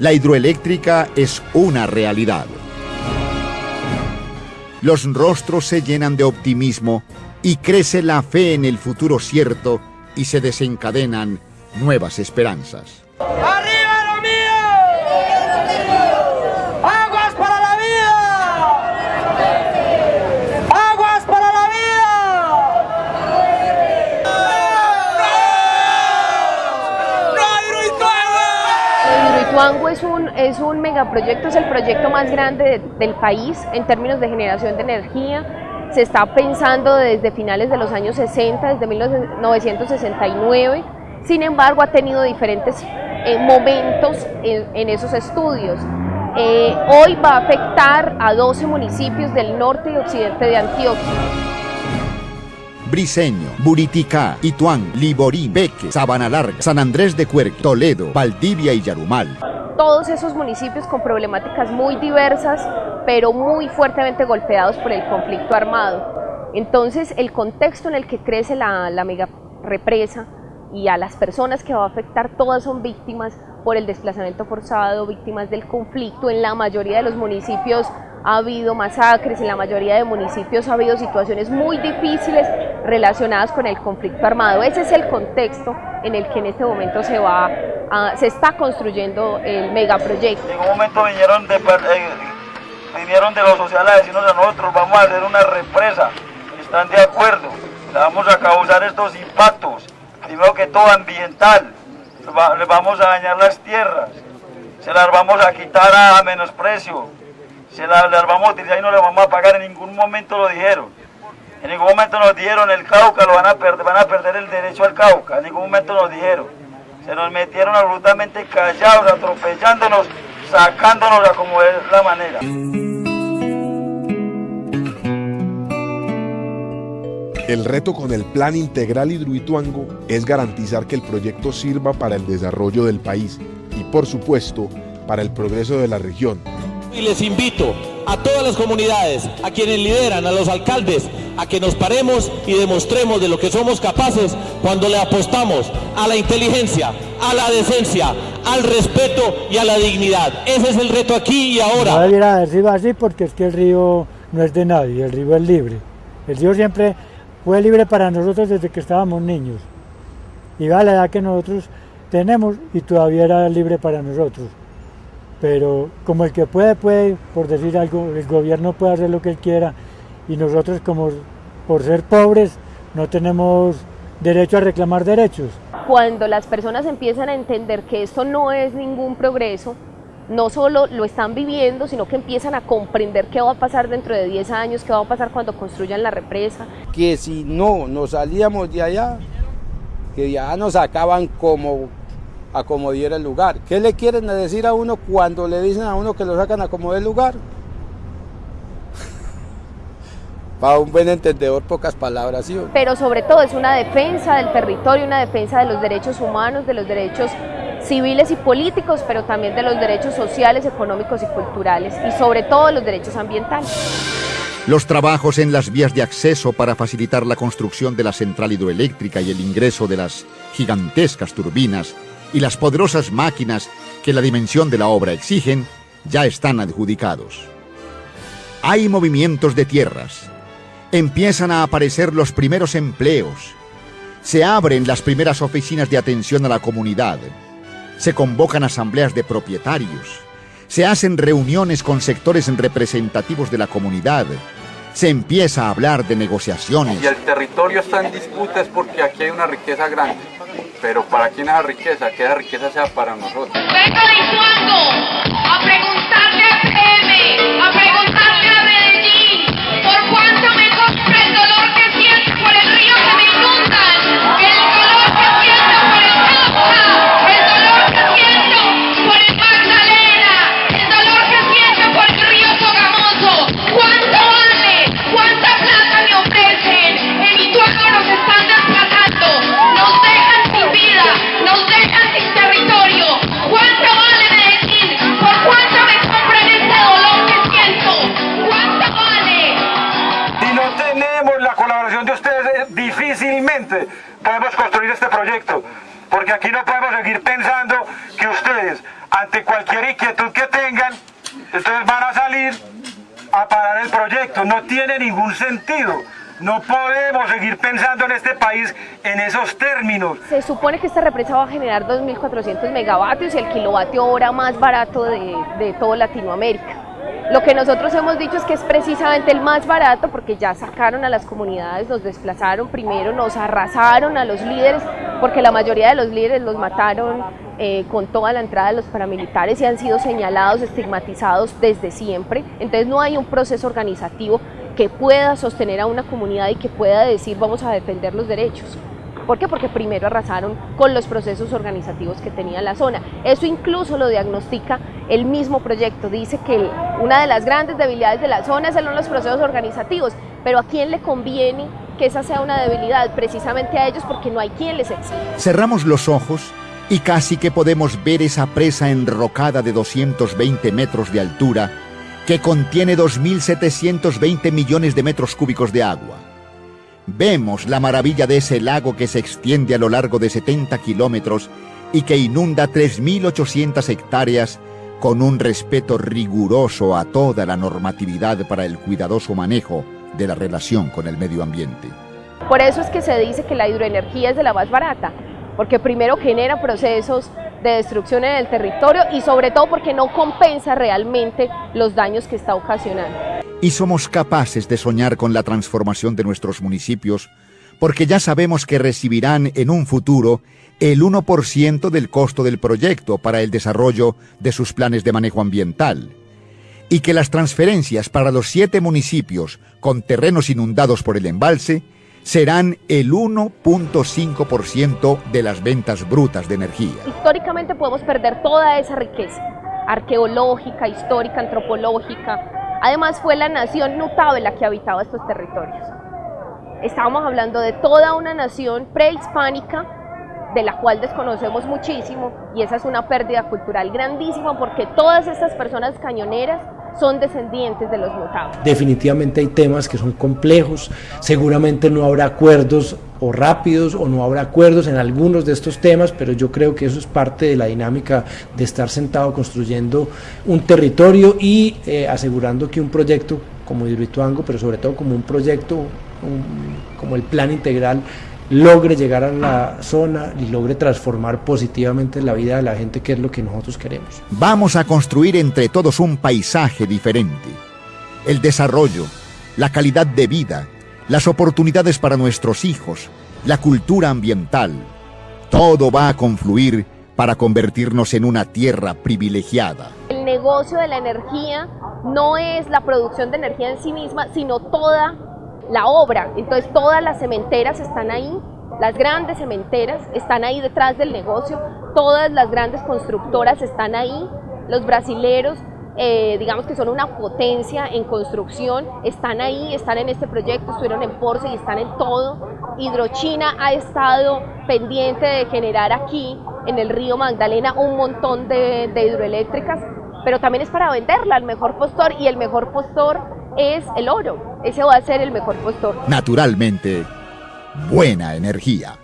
La hidroeléctrica es una realidad. Los rostros se llenan de optimismo y crece la fe en el futuro cierto y se desencadenan nuevas esperanzas. ¡Arriba lo mío! ¡Aguas para la vida! ¡Aguas para la vida! Hidroituango es un, megaproyecto, es el proyecto más grande de- del país en términos de generación de energía. Se está pensando desde finales de los años 60, desde 1969. Sin embargo, ha tenido diferentes eh, momentos en, en esos estudios. Eh, hoy va a afectar a 12 municipios del norte y occidente de Antioquia. Briseño, Buriticá, Ituán, Liborí, Beque, Sabana Larga, San Andrés de Cuerque, Toledo, Valdivia y Yarumal. Todos esos municipios con problemáticas muy diversas, pero muy fuertemente golpeados por el conflicto armado. Entonces, el contexto en el que crece la, mega represa y a las personas que va a afectar, todas son víctimas por el desplazamiento forzado, víctimas del conflicto. En la mayoría de los municipios ha habido masacres, en la mayoría de municipios ha habido situaciones muy difíciles relacionadas con el conflicto armado. Ese es el contexto en el que en este momento se va a- se está construyendo el megaproyecto. En un momento vinieron de, eh, vinieron de los sociales a decirnos a nosotros, vamos a hacer una represa, están de acuerdo, vamos a causar estos impactos, primero que todo ambiental, les vamos a dañar las tierras, se las vamos a quitar a, a menosprecio, se las, las vamos a utilizar y no las vamos a pagar, en ningún momento lo dijeron. En ningún momento nos dijeron el Cauca, lo van a perder, van a perder el derecho al Cauca, en ningún momento nos dijeron. Se nos metieron absolutamente callados, atropellándonos, sacándonos a como es la manera. El reto con el Plan Integral Hidroituango es garantizar que el proyecto sirva para el desarrollo del país y, por supuesto, para el progreso de la región. Y les invito a todas las comunidades, a quienes lideran, a los alcaldes, a que nos paremos y demostremos de lo que somos capaces cuando le apostamos a la inteligencia, a la decencia, al respeto y a la dignidad. Ese es el reto aquí y No ahora. debiera haber sido así porque es que el río no es de nadie, el río es libre. El río siempre fue libre para nosotros desde que estábamos niños. Y la edad que nosotros tenemos y todavía era libre para nosotros. Pero como el que puede, puede, por decir algo, el gobierno puede hacer lo que él quiera y nosotros como por ser pobres no tenemos derecho a reclamar derechos. Cuando las personas empiezan a entender que esto no es ningún progreso, no solo lo están viviendo, sino que empiezan a comprender qué va a pasar dentro de 10 años, qué va a pasar cuando construyan la represa. que si no nos salíamos de allá, que ya nos sacaban como a como diera el lugar. ¿Qué le quieren decir a uno cuando le dicen a uno que lo sacan a como del lugar? Para un buen entendedor, pocas palabras, ¿sí? Pero sobre todo es una defensa del territorio, una defensa de los derechos humanos, de los derechos civiles y políticos, pero también de los derechos sociales, económicos y culturales, y sobre todo los derechos ambientales. Los trabajos en las vías de acceso para facilitar la construcción de la central hidroeléctrica y el ingreso de las gigantescas turbinas y las poderosas máquinas que la dimensión de la obra exigen ya están adjudicados. Hay movimientos de tierras. Empiezan a aparecer los primeros empleos. Se abren las primeras oficinas de atención a la comunidad. Se convocan asambleas de propietarios. Se hacen reuniones con sectores representativos de la comunidad. Se empieza a hablar de negociaciones. Y el territorio está en disputa es porque aquí hay una riqueza grande. Pero ¿para quién es esa riqueza? Que esa riqueza sea para nosotros. Vengo de Ituango a este proyecto. Porque aquí no podemos seguir pensando que ustedes, ante cualquier inquietud que tengan, entonces van a salir a parar el proyecto. No tiene ningún sentido. No podemos seguir pensando en este país en esos términos. Se supone que esta represa va a generar 2.400 megavatios y el kilovatio hora más barato de, de toda Latinoamérica. Lo que nosotros hemos dicho es que es precisamente el más barato porque ya sacaron a las comunidades, nos desplazaron primero, nos arrasaron a los líderes, porque la mayoría de los líderes los mataron eh, con toda la entrada de los paramilitares y han sido señalados, estigmatizados desde siempre. Entonces no hay un proceso organizativo que pueda sostener a una comunidad y que pueda decir vamos a defender los derechos. ¿Por qué? Porque primero arrasaron con los procesos organizativos que tenía la zona. Eso incluso lo diagnostica el mismo proyecto. Dice que una de las grandes debilidades de la zona son los procesos organizativos, pero ¿a quién le conviene que esa sea una debilidad? Precisamente a ellos porque no hay quien les exija. Cerramos los ojos y casi que podemos ver esa presa enrocada de 220 metros de altura que contiene 2.720 millones de metros cúbicos de agua. Vemos la maravilla de ese lago que se extiende a lo largo de 70 kilómetros y que inunda 3.800 hectáreas con un respeto riguroso a toda la normatividad para el cuidadoso manejo de la relación con el medio ambiente. Por eso es que se dice que la hidroenergía es de la más barata, porque primero genera procesos de destrucción en el territorio y sobre todo porque no compensa realmente los daños que está ocasionando. Y somos capaces de soñar con la transformación de nuestros municipios porque ya sabemos que recibirán en un futuro el 1% del costo del proyecto para el desarrollo de sus planes de manejo ambiental y que las transferencias para los siete municipios con terrenos inundados por el embalse serán el 1.5% de las ventas brutas de energía. Históricamente podemos perder toda esa riqueza arqueológica, histórica, antropológica. Además fue la nación notable la que habitaba estos territorios. Estábamos hablando de toda una nación prehispánica de la cual desconocemos muchísimo y esa es una pérdida cultural grandísima porque todas estas personas cañoneras son descendientes de los notables. Definitivamente hay temas que son complejos, seguramente no habrá acuerdos o rápidos o no habrá acuerdos en algunos de estos temas, pero yo creo que eso es parte de la dinámica de estar sentado construyendo un territorio y eh, asegurando que un proyecto como Hidroituango, pero sobre todo como un proyecto como el plan integral logre llegar a la zona y logre transformar positivamente la vida de la gente, que es lo que nosotros queremos. Vamos a construir entre todos un paisaje diferente. El desarrollo, la calidad de vida, las oportunidades para nuestros hijos, la cultura ambiental. Todo va a confluir para convertirnos en una tierra privilegiada. El negocio de la energía no es la producción de energía en sí misma, sino toda la obra. Entonces todas las cementeras están ahí, las grandes cementeras están ahí detrás del negocio, todas las grandes constructoras están ahí, los brasileros, eh, digamos que son una potencia en construcción, están ahí, están en este proyecto, estuvieron en Porce y están en todo. Hidrochina ha estado pendiente de generar aquí, en el río Magdalena, un montón de, de hidroeléctricas, pero también es para venderla al mejor postor y el mejor postor es el oro. Ese va a ser el mejor postor. Naturalmente, buena energía.